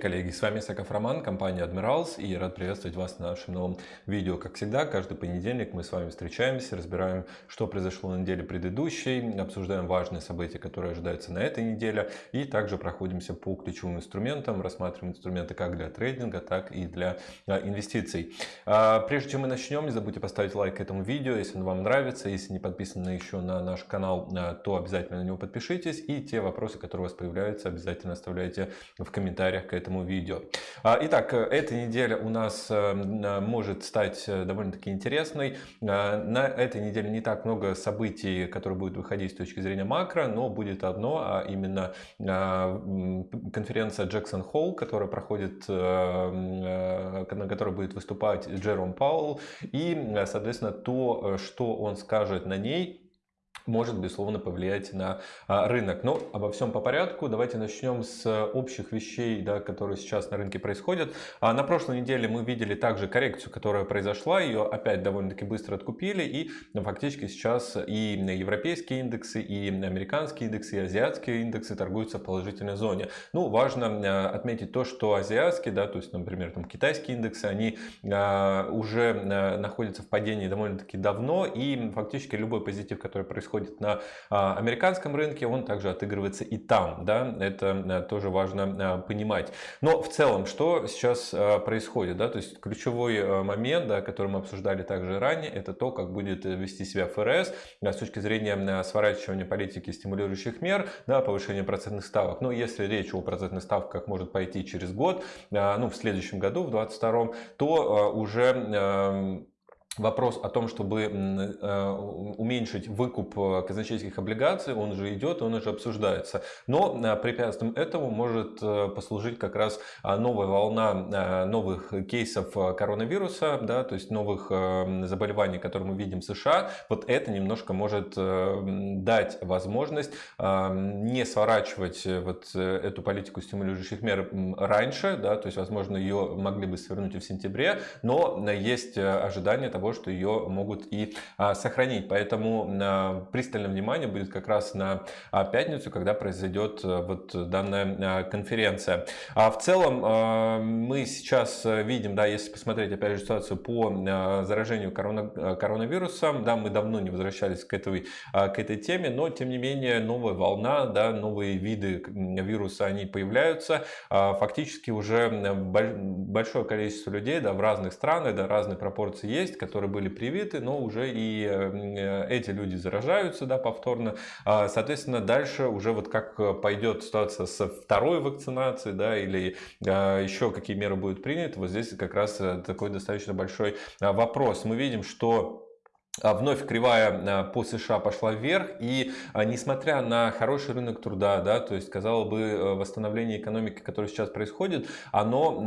Коллеги! С вами Саков Роман, компания Admirals и рад приветствовать вас на нашем новом видео. Как всегда, каждый понедельник мы с вами встречаемся, разбираем, что произошло на неделе предыдущей, обсуждаем важные события, которые ожидаются на этой неделе и также проходимся по ключевым инструментам, рассматриваем инструменты как для трейдинга, так и для а, инвестиций. А, прежде чем мы начнем, не забудьте поставить лайк этому видео, если оно вам нравится. Если не подписаны еще на наш канал, а, то обязательно на него подпишитесь и те вопросы, которые у вас появляются, обязательно оставляйте в комментариях к этому видео. А, итак, эта неделя у нас э, может стать э, довольно-таки интересной. А, на этой неделе не так много событий, которые будут выходить с точки зрения макро, но будет одно, а именно а, конференция Jackson Hole, которая проходит, э, на которой будет выступать Джером Паул, и, соответственно, то, что он скажет на ней, может, безусловно, повлиять на а, рынок. Но обо всем по порядку. Давайте начнем с общих вещей, да, которые сейчас на рынке происходят. А на прошлой неделе мы видели также коррекцию, которая произошла. Ее опять довольно-таки быстро откупили. И ну, фактически сейчас и европейские индексы, и американские индексы, и азиатские индексы торгуются в положительной зоне. Ну, важно а, отметить то, что азиатские, да, то есть, например, там китайские индексы, они уже находятся в падении довольно-таки давно. И фактически любой позитив, который происходит происходит на а, американском рынке, он также отыгрывается и там. Да? Это э, тоже важно э, понимать. Но в целом, что сейчас э, происходит? Да? То есть ключевой момент, да, который мы обсуждали также ранее, это то, как будет вести себя ФРС с точки зрения сворачивания политики стимулирующих мер, да, повышения процентных ставок. Но если речь о процентных ставках может пойти через год, ну, в следующем году, в 2022, то уже вопрос о том, чтобы э, уменьшить выкуп э, казначейских облигаций, он же идет, он уже обсуждается. Но э, препятствием этому может послужить как раз новая волна новых кейсов коронавируса, да, то есть новых заболеваний, которые мы видим в США. Вот это немножко может дать возможность не сворачивать вот эту политику стимулирующих мер раньше, да, то есть, возможно, ее могли бы свернуть и в сентябре, но есть ожидание того, что ее могут и а, сохранить. Поэтому а, пристальное внимание будет как раз на а, пятницу, когда произойдет вот данная конференция. А в целом мы сейчас видим, да, если посмотреть опять же ситуацию по заражению корона, коронавирусом, да, мы давно не возвращались к этой, к этой теме, но тем не менее новая волна, да, новые виды вируса, они появляются. Фактически уже большое количество людей да, в разных странах, да, разные пропорции есть, которые были привиты, но уже и э, эти люди заражаются да, повторно. А, соответственно, дальше уже вот как пойдет ситуация со второй вакцинацией, да, или а, еще какие меры будут приняты, вот здесь как раз э, такой достаточно большой а, вопрос. Мы видим, что вновь кривая а, по США пошла вверх, и а, несмотря на хороший рынок труда, да, то есть, казалось бы, э, восстановление экономики, которое сейчас происходит, оно,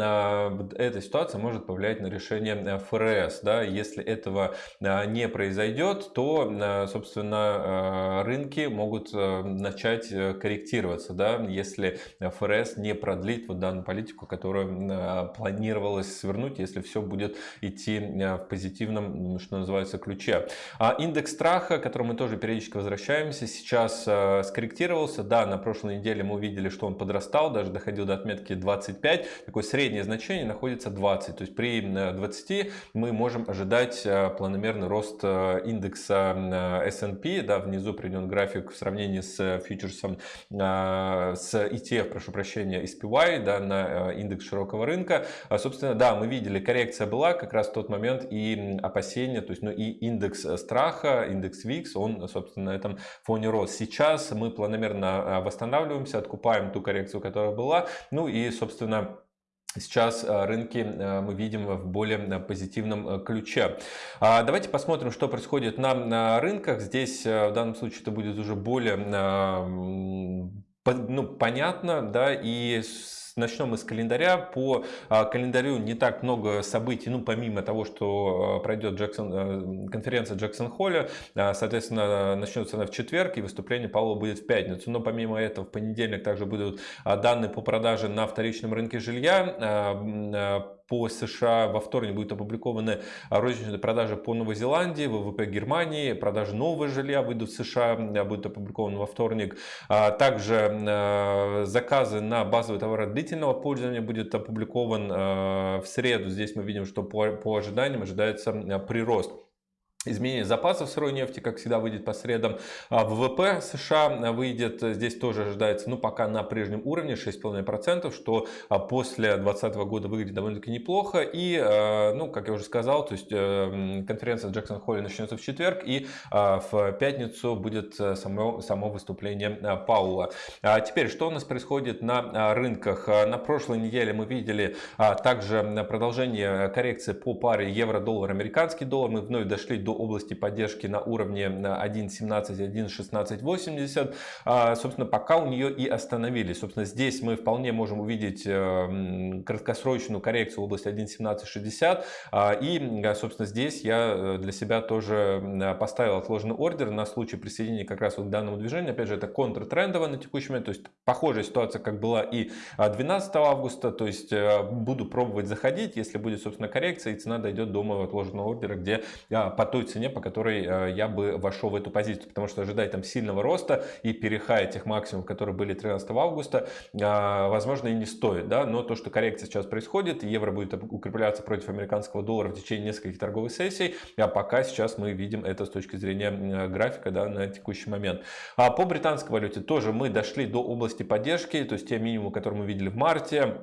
эта ситуация может повлиять на решение э, ФРС. Да. Если этого не произойдет, то, собственно, рынки могут э, начать корректироваться, да, если ФРС не продлит вот данную политику, которую планировалось свернуть, если все будет идти в позитивном, что называется, ключе ключе. А индекс страха, к которому мы тоже периодически возвращаемся, сейчас э, скорректировался. Да, на прошлой неделе мы увидели, что он подрастал, даже доходил до отметки 25. Такое среднее значение находится 20. То есть при 20 мы можем ожидать э, планомерный рост э, индекса S&P. Да, внизу приведен график в сравнении с фьючерсом, с ETF, прошу прощения, SPY, да, на индекс широкого рынка. А, собственно, да, мы видели, коррекция была как раз в тот момент и опасения, то есть, ну и индекс индекс э, страха, индекс VIX, он, собственно, на этом фоне рос. Сейчас мы планомерно э, восстанавливаемся, откупаем ту коррекцию, которая была. Ну и, собственно, Сейчас э, рынки мы видим в более позитивном ключе. А, давайте посмотрим, что происходит на рынках. Здесь в данном случае это будет уже более ну, понятно, да, и Начнем мы с календаря. По а, календарю не так много событий, ну, помимо того, что а, пройдет Джексон, э, конференция Джексон Холля, а, соответственно, начнется она в четверг, и выступление Павла будет в пятницу. Но помимо этого, в понедельник также будут данные по продаже на вторичном рынке жилья, по США. Во вторник будут опубликованы розничные продажи по Новой Зеландии, ВВП Германии, продажи нового жилья выйдут в США, будут опубликованы во вторник. Также заказы на базовые товары длительного пользования будет опубликован в среду. Здесь мы видим, что по ожиданиям ожидается прирост. Изменение запасов сырой нефти, как всегда, выйдет по средам. А ВВП США выйдет, здесь тоже ожидается, ну, пока на прежнем уровне, 6,5%, что а, после 2020 года выглядит довольно-таки неплохо. И, а, ну, как я уже сказал, то есть э, конференция Джексон Холле начнется в четверг, и в пятницу будет э, само, само выступление Паула. Теперь, что у нас происходит на рынках? На прошлой неделе мы видели также продолжение коррекции по паре евро-доллар, американский доллар. Мы вновь дошли до области поддержки на уровне 1.17, 1.1680. А, собственно, пока у нее и остановились. Собственно, здесь мы вполне можем увидеть э, краткосрочную коррекцию в области 1.1760. А, и, собственно, здесь я э, для себя тоже поставил отложенный ордер на случай присоединения как раз вот к данному движению. Опять же, это контртрендово на текущий момент. То есть, похожая ситуация, как была и 12 августа. То есть, э, буду пробовать заходить. Если будет, собственно, коррекция и цена дойдет до моего отложенного ордера, где по той цене, по которой э, я бы вошел в эту позицию, потому что ожидать там сильного роста и перехая тех максимумов, которые были 13 августа, э, возможно и не стоит, да, но то, что коррекция сейчас происходит, евро будет укрепляться против американского доллара в течение нескольких торговых сессий, а пока сейчас мы видим это с точки зрения графика, да, на текущий момент. А по британской валюте тоже мы дошли до области поддержки, то есть те минимумы, которые мы видели в марте,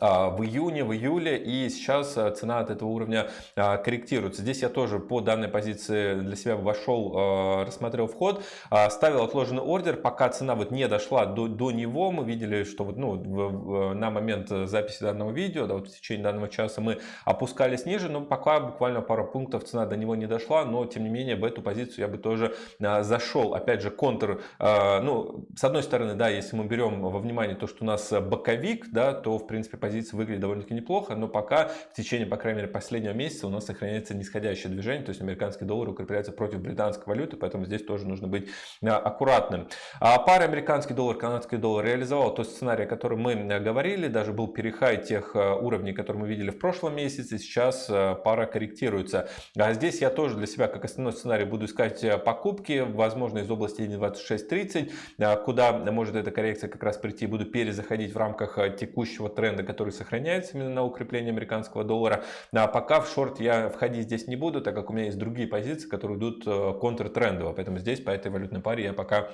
в июне, в июле, и сейчас а, цена от этого уровня а, корректируется. Здесь я тоже по данной позиции для себя вошел, рассмотрел вход, ставил отложенный ордер, пока цена вот не дошла до, до него, мы видели, что вот, ну, на момент записи данного видео, да, вот в течение данного часа мы опускались ниже, но пока буквально пару пунктов цена до него не дошла, но тем не менее в эту позицию я бы тоже зашел. Опять же, контр, ну, с одной стороны, да, если мы берем во внимание то, что у нас боковик, да, то в принципе позиция выглядит довольно-таки неплохо, но пока в течение, по крайней мере, последнего месяца у нас сохраняется нисходящее движение, то есть американский доллар укрепляется против британской валюты, поэтому здесь тоже нужно быть а, аккуратным. А пара американский доллар, канадский доллар реализовал тот сценарий, о котором мы говорили, даже был перехай тех а, уровней, которые мы видели в прошлом месяце, сейчас пара корректируется. А здесь я тоже для себя, как основной сценарий, буду искать покупки, возможно, из области 1.2630, куда может эта коррекция как раз прийти, буду перезаходить в рамках текущего тренда, который сохраняется именно на укрепление американского доллара. А пока в шорт я входить здесь не буду, так как у меня есть другие позиции, которые идут э, контртрендово. Поэтому здесь по этой валютной паре я пока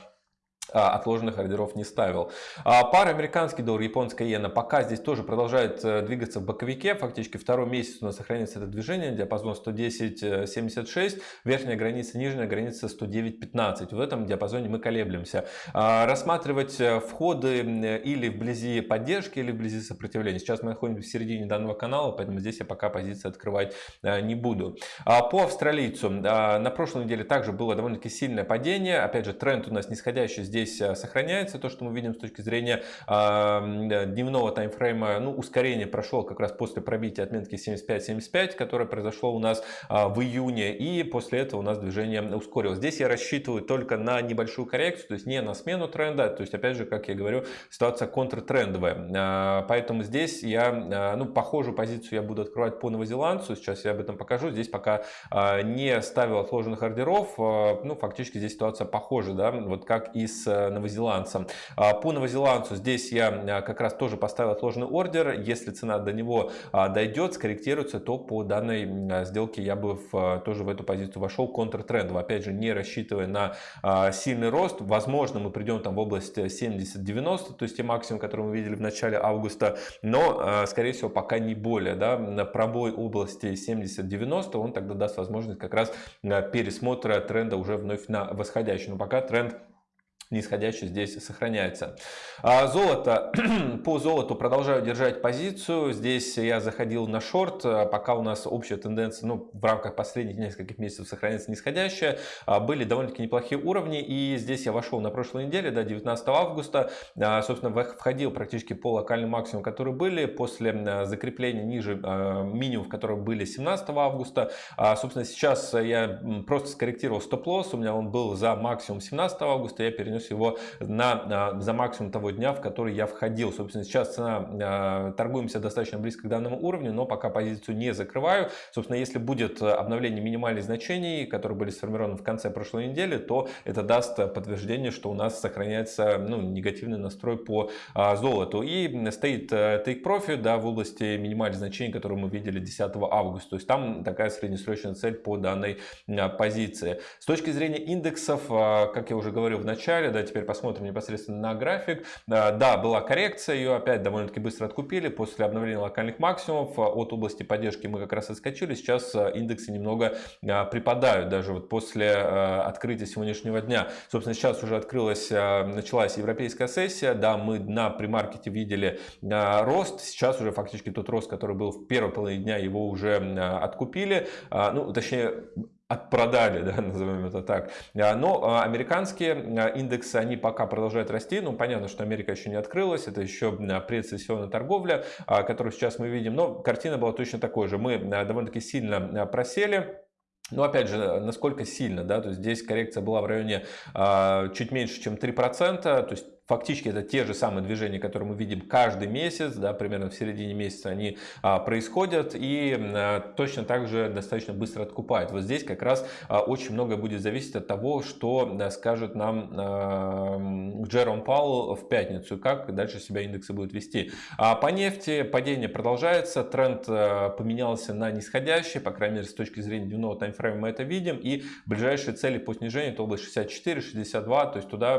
отложенных ордеров не ставил. А, пара американский доллар, японская иена пока здесь тоже продолжает э, двигаться в боковике. Фактически второй месяц у нас сохраняется это движение, диапазон 110.76, верхняя граница, нижняя граница 109.15. В этом диапазоне мы колеблемся. А, рассматривать э, входы или вблизи поддержки, или вблизи сопротивления. Сейчас мы находимся в середине данного канала, поэтому здесь я пока позиции открывать э, не буду. По австралийцу на прошлой неделе также было довольно-таки сильное падение. Опять же, тренд у нас нисходящий здесь э, сохраняется. То, что мы видим с точки зрения дневного таймфрейма, ну, ускорение прошло как раз после пробития отметки 75-75, которое произошло у нас а, в июне. И после этого у нас движение ускорилось. Здесь я рассчитываю только на небольшую коррекцию, то есть не на смену тренда. То есть, опять же, как я говорю, ситуация контртрендовая. А, поэтому здесь я, а, ну, похожую позицию я буду открывать по новозеландцу. Сейчас я об этом покажу. Здесь пока не ставил отложенных ордеров. Ну, фактически здесь ситуация похожа, да, вот как и с новозеландцем. А, по новозеландцу здесь я а, как раз тоже поставил отложенный ордер. Если цена до него а, дойдет, скорректируется, то по данной сделке я бы в, тоже в эту позицию вошел контртрендово. Опять же, не рассчитывая на сильный рост. Возможно, мы придем там в область 70-90, то есть те максимум, которые мы видели в начале августа. Но, скорее всего, пока не более. Да, пробой области 70-90 он тогда даст возможность как раз пересмотра тренда уже вновь на восходящий. Но пока тренд нисходящий здесь сохраняется. А золото. По золоту продолжаю держать позицию. Здесь я заходил на шорт. А пока у нас общая тенденция ну, в рамках последних нескольких месяцев сохраняется нисходящая. А были довольно-таки неплохие уровни. И здесь я вошел на прошлой неделе, до 19 августа. Собственно, входил практически по локальным максимумам, которые были. После закрепления ниже минимумов, которые были 17 августа. Собственно, сейчас я просто скорректировал стоп-лосс. У меня он был за максимум 17 августа. Я перенес его на, за максимум того дня, в который я входил. Собственно, сейчас цена, торгуемся достаточно близко к данному уровню, но пока позицию не закрываю. Собственно, если будет обновление минимальных значений, которые были сформированы в конце прошлой недели, то это даст подтверждение, что у нас сохраняется ну, негативный настрой по золоту. И стоит take profit да, в области минимальных значений, которые мы видели 10 августа. То есть там такая среднесрочная цель по данной позиции. С точки зрения индексов, как я уже говорил в начале, да, теперь посмотрим непосредственно на график. Да, была коррекция, ее опять довольно-таки быстро откупили после обновления локальных максимумов. От области поддержки мы как раз отскочили. Сейчас индексы немного припадают даже вот после открытия сегодняшнего дня. Собственно, сейчас уже открылась, началась европейская сессия. Да, мы на премаркете видели рост. Сейчас уже фактически тот рост, который был в первой половине дня, его уже откупили. Ну, точнее, отпродали, да, назовем это так. А, но а, американские а, индексы, они пока продолжают расти. Ну, понятно, что Америка еще не открылась, это еще предсессионная торговля, которую сейчас мы видим. Но картина была точно такой же. Мы довольно-таки сильно просели. Но опять же, насколько сильно, да, то есть здесь коррекция была в районе э, чуть меньше, чем 3%, то есть Фактически это те же самые движения, которые мы видим каждый месяц, да, примерно в середине месяца они а, происходят и а, точно так же достаточно быстро откупают. Вот здесь как раз а, очень многое будет зависеть от того, что скажет нам Джером Паул в пятницу, как дальше себя индексы будут вести. По нефти падение продолжается, тренд поменялся на нисходящий, по крайней мере с точки зрения дневного таймфрейма мы это видим и ближайшие цели по снижению это область 64-62, то есть туда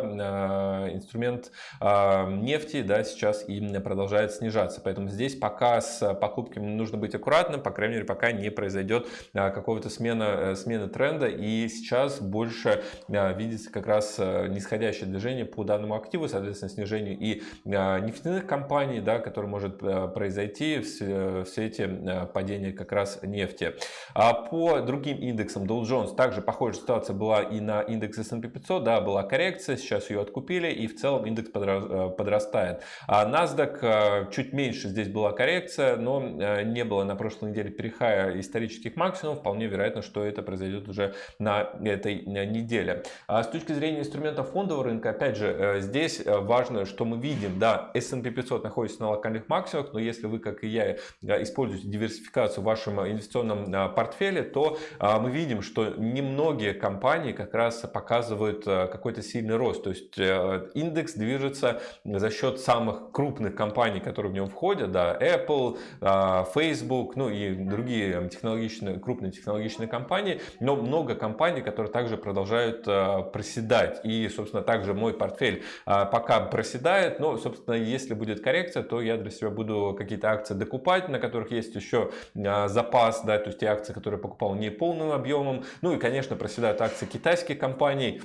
инструмент процент а, нефти да, сейчас и продолжает снижаться. Поэтому здесь пока с покупками нужно быть аккуратным, по крайней мере, пока не произойдет а, какого-то смена, э, смены тренда. И сейчас больше а, видится как раз э, нисходящее движение по данному активу, соответственно, снижению и нефтяных компаний, да, который может э, произойти в свете падения как раз нефти. А по другим индексам Dow Jones также похожая ситуация была и на индекс S&P 500, да, была коррекция, сейчас ее откупили и в целом индекс э, подрастает. А NASDAQ э, чуть меньше здесь была коррекция, но э, не было на прошлой неделе перехая исторических максимумов. Вполне вероятно, что это произойдет уже на этой неделе. А с точки зрения инструментов фондового рынка, опять же, здесь важно, что мы видим, да, S&P 500 находится на локальных максимумах, но если вы, как и я, используете диверсификацию в вашем инвестиционном портфеле, то мы видим, что немногие компании как раз показывают какой-то сильный рост. То есть индекс движется за счет самых крупных компаний, которые в него входят, да, Apple, а, Facebook, ну и другие технологичные, крупные технологичные компании, но много компаний, которые также продолжают а, проседать. И, собственно, также мой портфель а, пока проседает, но, собственно, если будет коррекция, то я для себя буду какие-то акции докупать, на которых есть еще запас, да, то есть те акции, которые покупал не полным объемом. Ну и, конечно, проседают акции китайских компаний,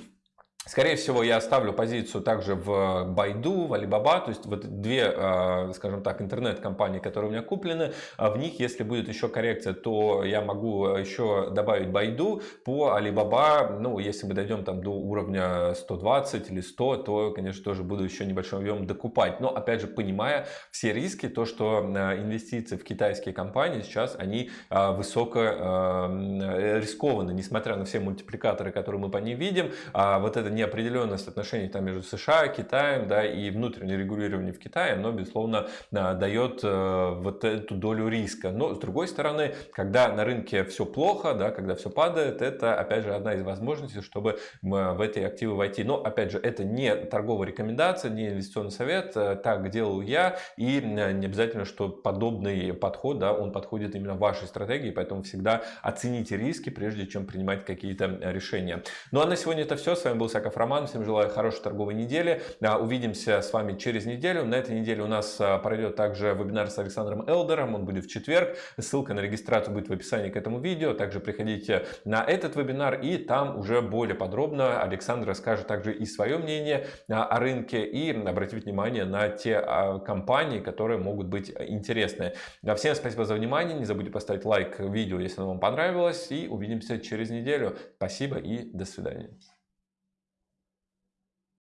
Скорее всего, я оставлю позицию также в Байду, в Alibaba, то есть вот две, а, скажем так, интернет-компании, которые у меня куплены. А в них, если будет еще коррекция, то я могу еще добавить Байду. По Alibaba, ну, если мы дойдем там до уровня 120 или 100, то, конечно, тоже буду еще небольшой объем докупать. Но, опять же, понимая все риски, то, что а, инвестиции в китайские компании сейчас, они высоко рискованы, несмотря на все мультипликаторы, которые мы по ним видим. Вот это неопределенность отношений там между США, Китаем, да, и внутреннее регулирование в Китае, оно, безусловно, дает э, вот эту долю риска. Но, с другой стороны, когда на рынке все плохо, да, когда все падает, это, опять же, одна из возможностей, чтобы в эти активы войти. Но, опять же, это не торговая рекомендация, не инвестиционный совет, э, так делал я, и не обязательно, что подобный подход, да, он подходит именно вашей стратегии, поэтому всегда оцените риски, прежде чем принимать какие-то решения. Ну а на сегодня это все. С вами был Сака Яков Роман. Всем желаю хорошей торговой недели. А, увидимся с вами через неделю. На этой неделе у нас а, пройдет также вебинар с Александром Элдером. Он будет в четверг. Ссылка на регистрацию будет в описании к этому видео. Также приходите на этот вебинар и там уже более подробно Александр расскажет также и свое мнение а, о рынке и обратит внимание на те компании, которые могут быть интересны. Всем спасибо за внимание. Не забудьте поставить лайк видео, если оно вам понравилось. И увидимся через неделю. Спасибо и до свидания.